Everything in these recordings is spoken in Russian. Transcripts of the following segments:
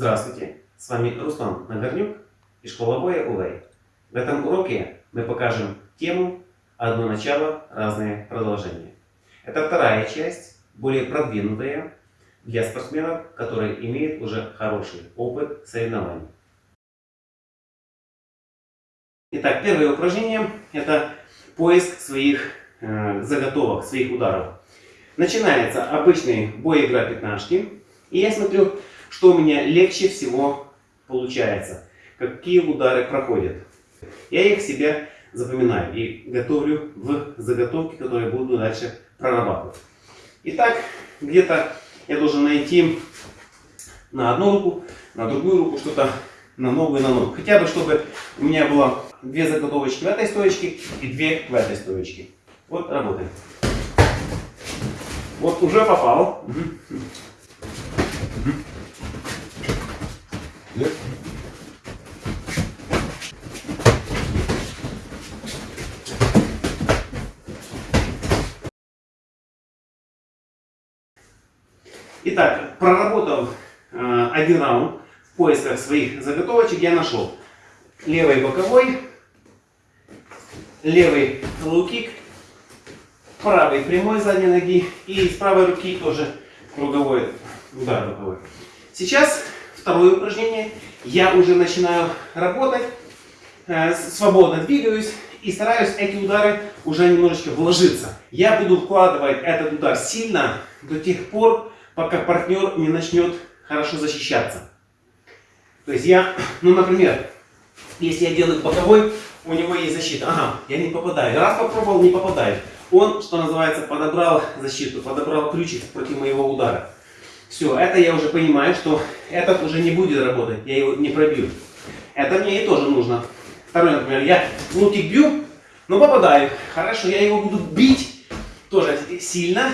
Здравствуйте, с вами Руслан Нагорнюк и школа боя Улей. В этом уроке мы покажем тему «Одно начало, разные продолжения». Это вторая часть, более продвинутая для спортсменов, которые имеют уже хороший опыт соревнований. Итак, первое упражнение – это поиск своих э, заготовок, своих ударов. Начинается обычный бой игра пятнашки. И я смотрю, что у меня легче всего получается, какие удары проходят. Я их себе запоминаю и готовлю в заготовки, которые буду дальше прорабатывать. Итак, где-то я должен найти на одну руку, на другую руку что-то на ногу и на ногу. Хотя бы, чтобы у меня было две заготовочки в этой стоечке и две в этой стоечке. Вот работаем. Вот уже попал. Нет? Итак, проработав э, один раунд в поисках своих заготовочек, я нашел левый боковой, левый лоу-кик, правый прямой задней ноги и с правой руки тоже круговой удар боковой. Сейчас второе упражнение. Я уже начинаю работать, э, свободно двигаюсь и стараюсь эти удары уже немножечко вложиться. Я буду вкладывать этот удар сильно до тех пор, пока партнер не начнет хорошо защищаться. То есть я, ну например, если я делаю боковой, у него есть защита. Ага, я не попадаю. Раз попробовал, не попадаю. Он, что называется, подобрал защиту, подобрал ключик против моего удара. Все, это я уже понимаю, что этот уже не будет работать, я его не пробью. Это мне и тоже нужно. Второй, например, я лутик бью, но попадаю. Хорошо, я его буду бить тоже сильно,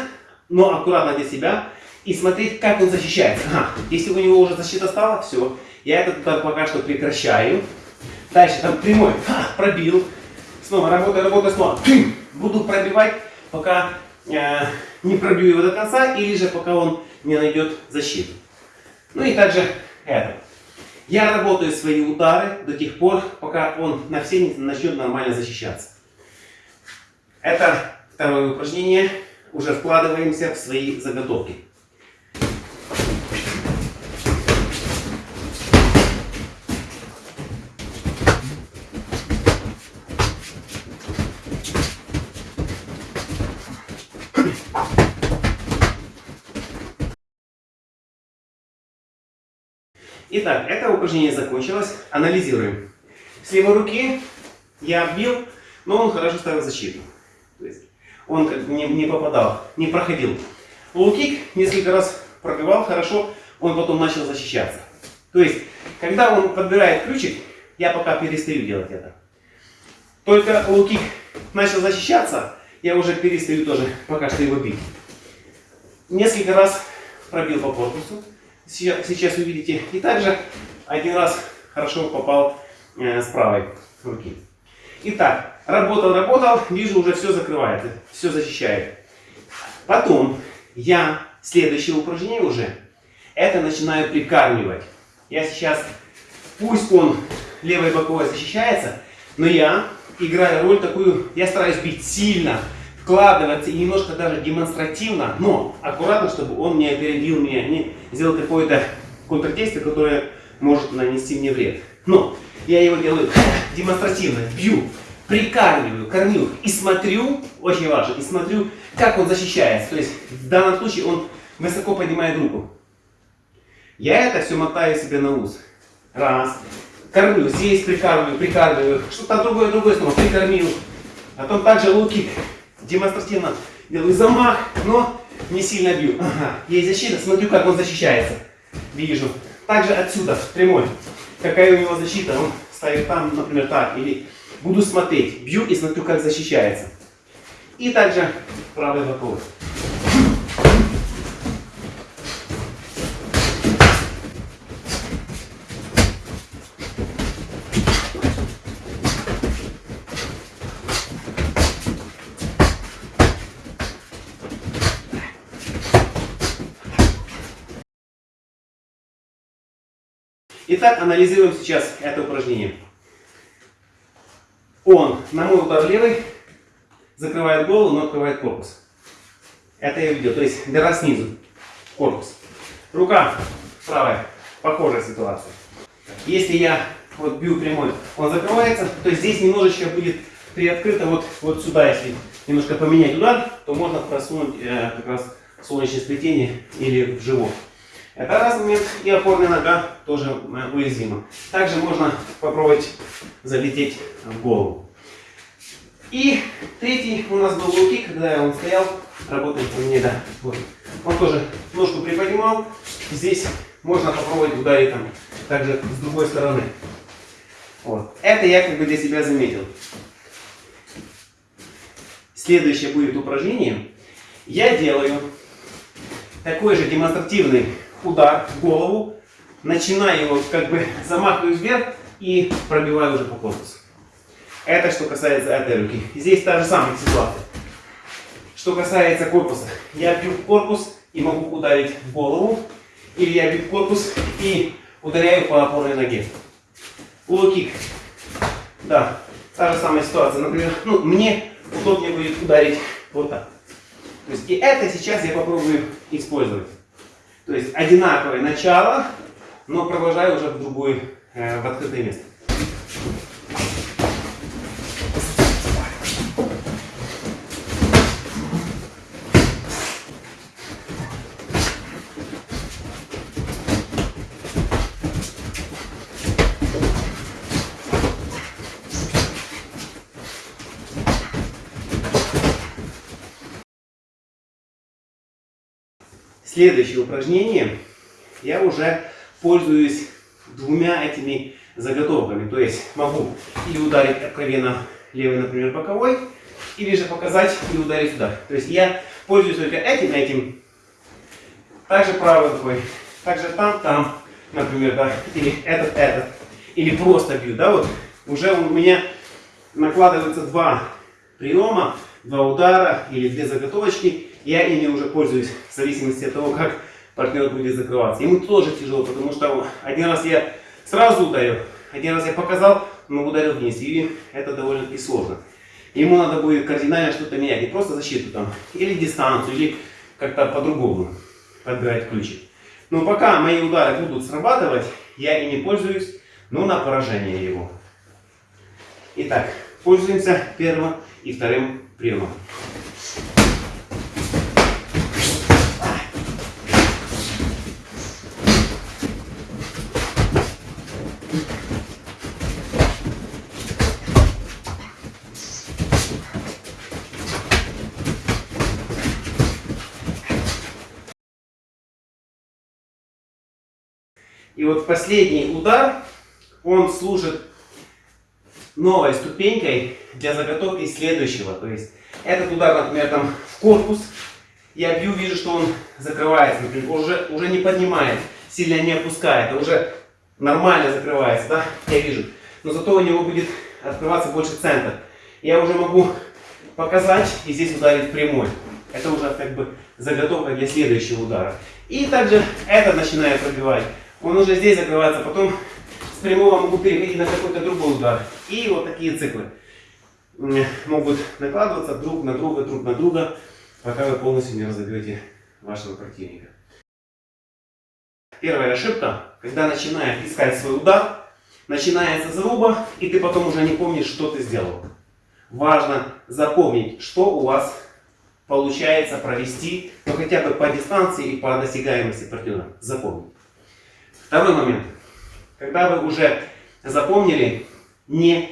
но аккуратно для себя. И смотреть, как он защищается. Ага, если у него уже защита стала, все. Я этот удар пока что прекращаю. Дальше там прямой, ха, пробил. Снова работаю, работаю, снова. Буду пробивать, пока э, не пробью его до конца, или же пока он не найдет защиту. Ну и также это. Я работаю свои удары до тех пор, пока он на все не начнет нормально защищаться. Это второе упражнение. Уже вкладываемся в свои заготовки. Итак, это упражнение закончилось. Анализируем. С левой руки я бил, но он хорошо ставил защиту. То есть он не, не попадал, не проходил. Лоу-кик несколько раз пробивал хорошо, он потом начал защищаться. То есть, когда он подбирает ключик, я пока перестаю делать это. Только лоу-кик начал защищаться, я уже перестаю тоже пока что его бить. Несколько раз пробил по корпусу сейчас увидите. И также один раз хорошо попал э, с правой руки. Итак, работал, работал, вижу, уже все закрывает, все защищает. Потом я следующее упражнение уже, это начинаю прикармливать. Я сейчас, пусть он левой боковой защищается, но я играю роль такую, я стараюсь бить сильно, вкладываться и немножко даже демонстративно, но аккуратно, чтобы он не опередил меня, не сделал какое-то контрдействие, которое может нанести мне вред. Но я его делаю демонстративно, бью, прикармливаю, кормлю и смотрю, очень важно, и смотрю, как он защищается. То есть в данном случае он высоко поднимает руку. Я это все мотаю себе на ус. Раз. Кормлю, здесь прикармливаю, прикармливаю. Что-то другое, другое снова прикормил. Потом также луки демонстративно делаю замах, но не сильно бью. Ага, есть защита, смотрю, как он защищается. Вижу. Также отсюда, прямой. Какая у него защита, он ставит там, например, так. Или буду смотреть, бью и смотрю, как защищается. И также правый боковой. Итак, анализируем сейчас это упражнение. Он на мой удар левый закрывает голову, но открывает корпус. Это я видел. То есть дыра снизу. Корпус. Рука правая. Похожая ситуация. Если я вот бью прямой, он закрывается, то здесь немножечко будет приоткрыто вот, вот сюда, если немножко поменять удар, то можно просунуть э, как раз солнечное сплетение или в живот. Это раз момент, и опорная нога тоже э, уязвима. Также можно попробовать залететь в голову. И третий у нас был луки, когда он стоял, работает у меня, да, вот. Он тоже ножку приподнимал. Здесь можно попробовать ударить там также с другой стороны. Вот. Это я как бы для себя заметил. Следующее будет упражнение. Я делаю такой же демонстративный удар в голову, начинаю его как бы замахиваюсь вверх и пробиваю уже по корпусу. Это что касается этой руки. Здесь та же самая ситуация. Что касается корпуса, я бью в корпус и могу ударить в голову, или я бью в корпус и ударяю по опорной ноге. Лоу-кик. Да, та же самая ситуация. Например, ну, мне удобнее будет ударить вот так. То есть, и это сейчас я попробую использовать. То есть одинаковое начало, но продолжаю уже в другое, э, в открытое место. Следующее упражнение. Я уже пользуюсь двумя этими заготовками. То есть могу или ударить откровенно левый, например, боковой, или же показать и ударить сюда. То есть я пользуюсь только этим, этим. Также правой рукой. Также там, там, например, да. Или этот, этот. Или просто бью, да, вот. Уже у меня накладываются два приема, два удара или две заготовочки я ими уже пользуюсь в зависимости от того, как партнер будет закрываться. Ему тоже тяжело, потому что один раз я сразу ударил, один раз я показал, но ударил вниз. И это довольно-таки сложно. Ему надо будет кардинально что-то менять. Не просто защиту там, или дистанцию, или как-то по-другому подбирать ключик. Но пока мои удары будут срабатывать, я ими пользуюсь, но на поражение его. Итак, пользуемся первым и вторым приемом. И вот последний удар, он служит новой ступенькой для заготовки следующего. То есть этот удар, например, там в корпус, я бью, вижу, что он закрывается, например, уже, уже не поднимает, сильно не опускает, а уже нормально закрывается, да, я вижу. Но зато у него будет открываться больше центр. Я уже могу показать и здесь ударить прямой. Это уже как бы заготовка для следующего удара. И также это начинает пробивать он уже здесь закрывается, потом с прямого могу переходить на какой-то другой удар. И вот такие циклы могут накладываться друг на друга, друг на друга, пока вы полностью не разобьете вашего противника. Первая ошибка, когда начинаешь искать свой удар, начинается заруба, и ты потом уже не помнишь, что ты сделал. Важно запомнить, что у вас получается провести, но хотя бы по дистанции и по досягаемости партнера. Запомнить. Второй момент. Когда вы уже запомнили, не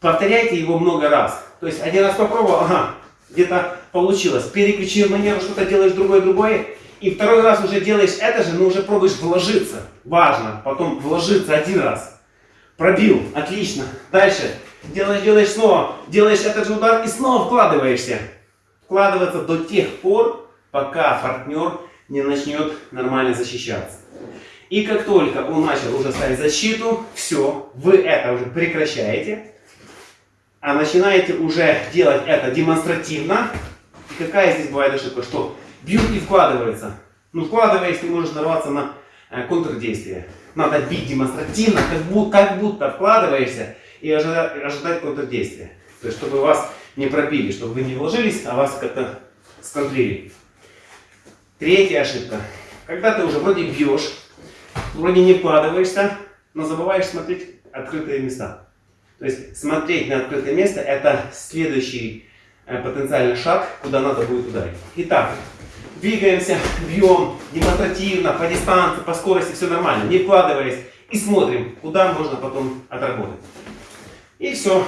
повторяйте его много раз. То есть один раз попробовал, ага, где-то получилось, переключил манеру, что-то делаешь другое-другое, и второй раз уже делаешь это же, но уже пробуешь вложиться. Важно, потом вложиться один раз. Пробил, отлично. Дальше делаешь, делаешь снова, делаешь этот же удар и снова вкладываешься. Вкладываться до тех пор, пока партнер не начнет нормально защищаться. И как только он начал уже ставить защиту, все, вы это уже прекращаете, а начинаете уже делать это демонстративно. И какая здесь бывает ошибка, что бьют и вкладывается. Ну, вкладываясь, ты можешь нарваться на э, контрдействие. надо бить демонстративно, как будто, как будто вкладываешься и ожидать, ожидать контрдействия. То есть, чтобы вас не пробили, чтобы вы не вложились, а вас как-то сконтрили. Третья ошибка. Когда ты уже вроде бьешь, вроде не вкладываешься, но забываешь смотреть открытые места. То есть смотреть на открытое место это следующий э, потенциальный шаг, куда надо будет ударить. Итак, двигаемся, бьем демонстративно, по дистанции, по скорости, все нормально, не вкладываясь. И смотрим, куда можно потом отработать. И все.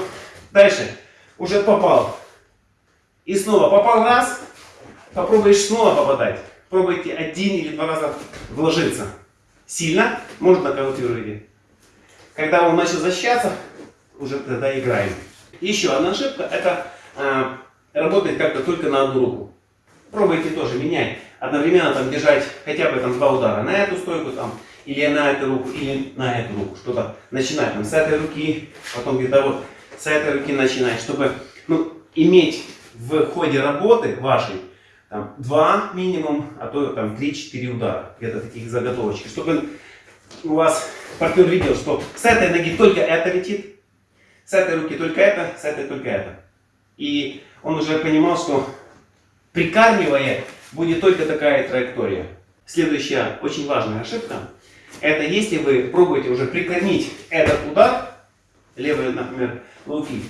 Дальше. Уже попал. И снова попал раз, попробуешь снова попадать. Пробуйте один или два раза вложиться. Сильно, может нокаутируете. Когда он начал защищаться, уже тогда играем. Еще одна ошибка, это э, работать как-то только на одну руку. Пробуйте тоже менять. Одновременно там держать хотя бы там два удара на эту стойку там, или на эту руку, или на эту руку. Что-то начинать там с этой руки, потом где-то вот с этой руки начинать, чтобы ну, иметь в ходе работы вашей там, два минимум, а то там 3-4 удара, где-то таких заготовочек, чтобы у вас партнер видел, что с этой ноги только это летит, с этой руки только это, с этой только это. И он уже понимал, что прикармливая будет только такая траектория. Следующая очень важная ошибка, это если вы пробуете уже прикормить этот удар, левый, например, лоу-кик,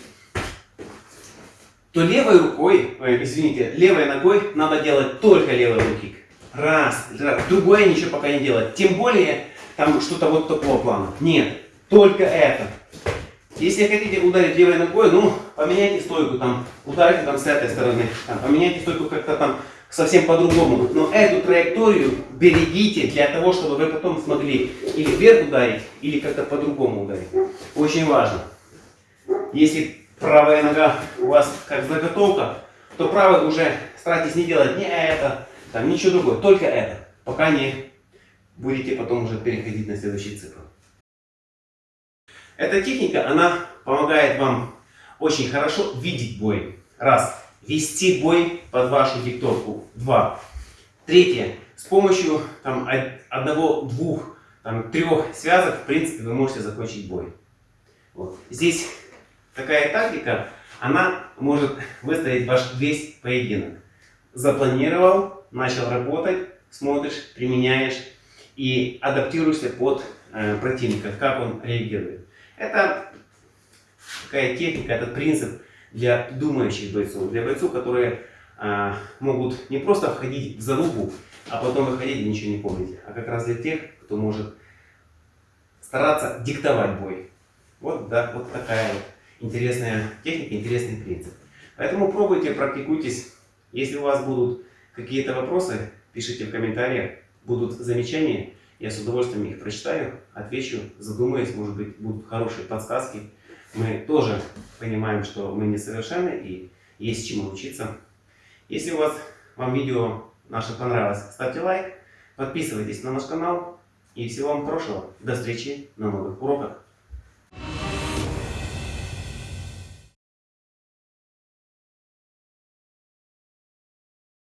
то левой рукой, ой, извините, левой ногой надо делать только левый лоу-кик. Раз, раз, другое ничего пока не делать. Тем более, там что-то вот такого плана. Нет, только это. Если хотите ударить левой ногой, ну, поменяйте стойку, там, ударите там с этой стороны, там, поменяйте стойку как-то там совсем по-другому. Но эту траекторию берегите для того, чтобы вы потом смогли или вверх ударить, или как-то по-другому ударить. Очень важно. Если правая нога у вас как заготовка, то правой уже старайтесь не делать не это, там ничего другое, только это, пока не будете потом уже переходить на следующий цикл. Эта техника, она помогает вам очень хорошо видеть бой. Раз. Вести бой под вашу диктовку. Два. Третье. С помощью там, одного, двух, там, трех связок, в принципе, вы можете закончить бой. Вот. Здесь такая тактика, она может выстроить ваш весь поединок. Запланировал, начал работать, смотришь, применяешь и адаптируешься под э, противника, как он реагирует. Это такая техника, этот принцип для думающих бойцов, для бойцов, которые э, могут не просто входить в зарубу, а потом выходить и ничего не помнить, а как раз для тех, кто может стараться диктовать бой. Вот, да, вот такая вот интересная техника, интересный принцип. Поэтому пробуйте, практикуйтесь. Если у вас будут какие-то вопросы, пишите в комментариях, будут замечания, я с удовольствием их прочитаю, отвечу, задумаюсь, может быть, будут хорошие подсказки. Мы тоже понимаем, что мы несовершенны и есть чему учиться. Если у вас, вам видео наше понравилось, ставьте лайк, подписывайтесь на наш канал и всего вам хорошего. До встречи на новых уроках.